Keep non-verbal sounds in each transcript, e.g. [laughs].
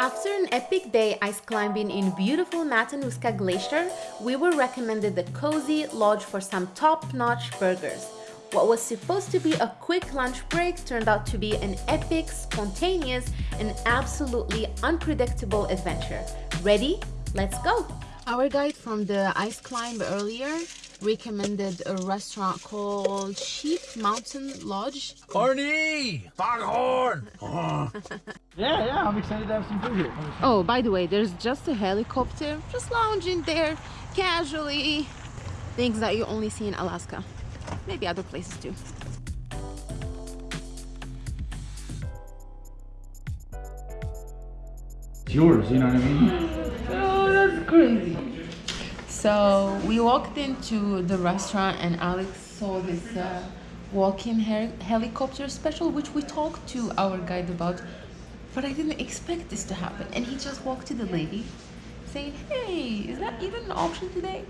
After an epic day ice climbing in beautiful Matanuska Glacier, we were recommended the Cozy Lodge for some top-notch burgers. What was supposed to be a quick lunch break turned out to be an epic, spontaneous, and absolutely unpredictable adventure. Ready? Let's go! Our guide from the ice climb earlier recommended a restaurant called Sheep Mountain Lodge. Barney! Foghorn! [laughs] yeah, yeah, I'm excited to have some food here. Oh, by the way, there's just a helicopter just lounging there casually. Things that you only see in Alaska. Maybe other places too. It's yours, you know what I mean? [laughs] Oh, that's crazy. So we walked into the restaurant and Alex saw this uh, walk-in helicopter special, which we talked to our guide about, but I didn't expect this to happen. And he just walked to the lady saying, hey, is that even an option today?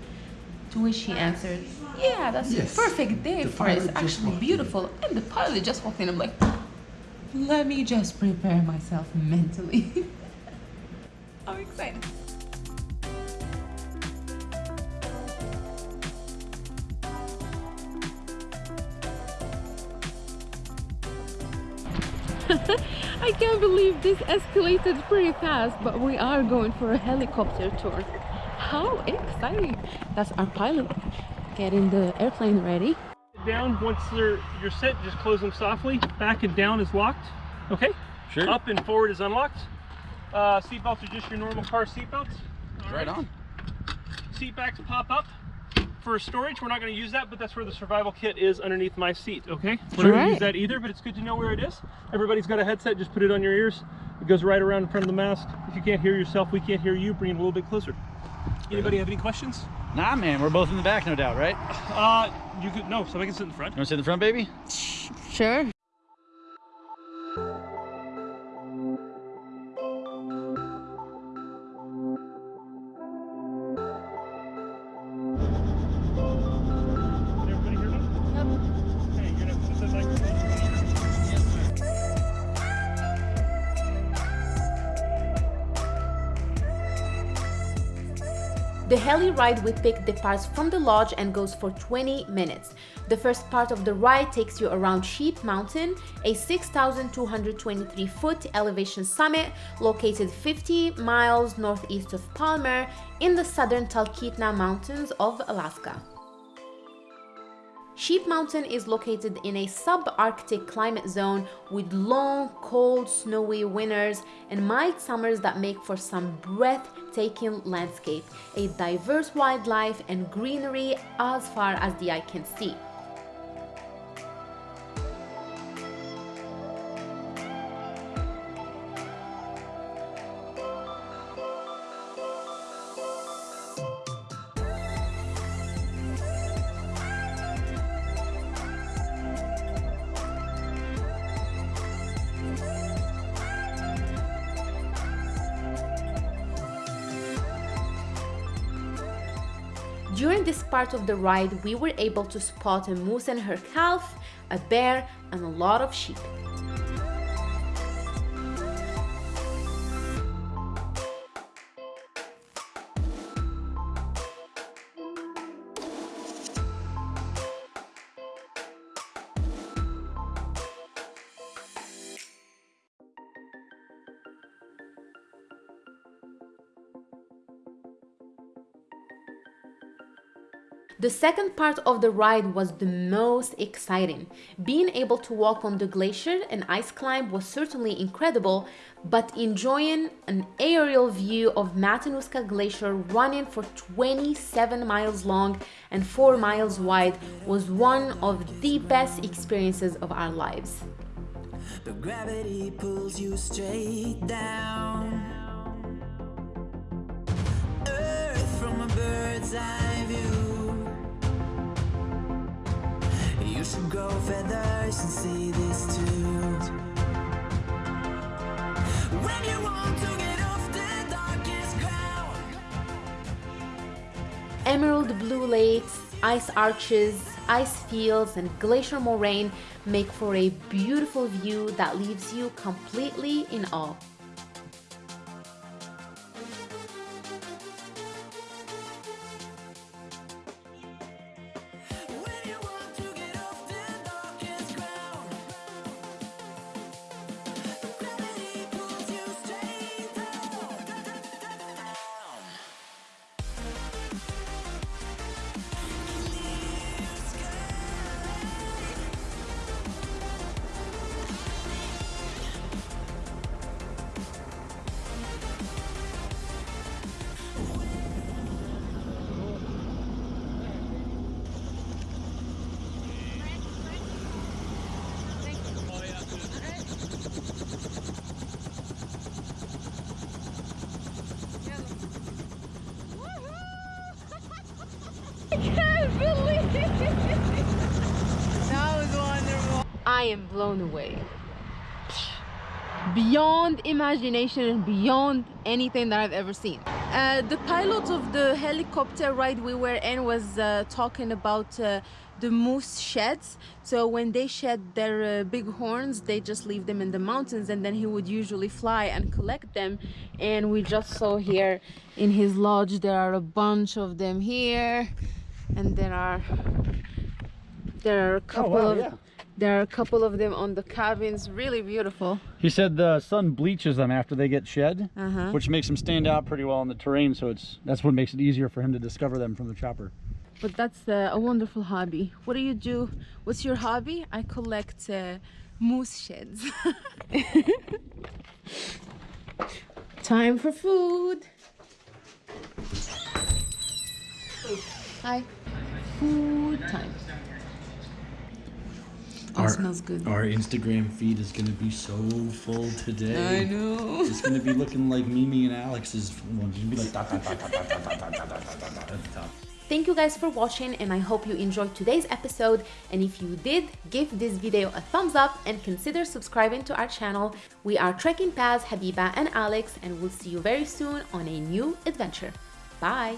To which she answered, yeah, that's yes. a perfect day the for it. It's actually beautiful. And the pilot just walked in. I'm like, let me just prepare myself mentally. [laughs] I'm excited. [laughs] I can't believe this escalated pretty fast, but we are going for a helicopter tour. How exciting! That's our pilot getting the airplane ready. Down, once you're, you're set, just close them softly. Back and down is locked, okay? Sure. Up and forward is unlocked. Uh, seat belts are just your normal car seat belts. Right. right on. Seat backs pop up for storage, we're not going to use that, but that's where the survival kit is underneath my seat, okay? We're not going to use that either, but it's good to know where it is. Everybody's got a headset, just put it on your ears. It goes right around in front of the mask. If you can't hear yourself, we can't hear you. Bring it a little bit closer. Anybody have any questions? Nah, man, we're both in the back, no doubt, right? Uh, you could, no, somebody can sit in the front. You want to sit in the front, baby? Sure. The heli ride we picked departs from the lodge and goes for 20 minutes. The first part of the ride takes you around Sheep Mountain, a 6,223 foot elevation summit located 50 miles northeast of Palmer in the southern Talkeetna Mountains of Alaska. Sheep Mountain is located in a subarctic climate zone with long, cold, snowy winters and mild summers that make for some breathtaking landscape, a diverse wildlife and greenery as far as the eye can see. During this part of the ride, we were able to spot a moose and her calf, a bear, and a lot of sheep. The second part of the ride was the most exciting. Being able to walk on the glacier and ice climb was certainly incredible, but enjoying an aerial view of Matanuska Glacier running for 27 miles long and 4 miles wide was one of the best experiences of our lives. But gravity pulls you straight down Earth from a bird's eye should grow feathers and see this too When you want to get off the darkest ground Emerald blue lakes, ice arches, ice fields and glacier moraine make for a beautiful view that leaves you completely in awe. I can't believe it. [laughs] That was wonderful. I am blown away. Beyond imagination and beyond anything that I've ever seen. Uh, the pilot of the helicopter ride we were in was uh, talking about uh, the moose sheds so when they shed their uh, big horns they just leave them in the mountains and then he would usually fly and collect them and we just saw here in his lodge there are a bunch of them here and there are there are a couple wow, of yeah. there are a couple of them on the cabins really beautiful He said the sun bleaches them after they get shed, Uh-huh. which makes them stand out pretty well in the terrain. So it's that's what makes it easier for him to discover them from the chopper. but that's uh, a wonderful hobby what do you do what's your hobby i collect uh, moose sheds [laughs] time for food hi food time oh Our- smells good Our Instagram feed is gonna be so full today. i know It's gonna be looking like Mimi and Alex's one. It's gonna be like dot dot dot dot dot dot dot dot dot dot dot dot at. Thank you guys for watching and I hope you enjoyed today's episode and if you did, give this video a thumbs up and consider subscribing to our channel. We are Trekking Paz, Habiba and Alex and we'll see you very soon on a new adventure. Bye!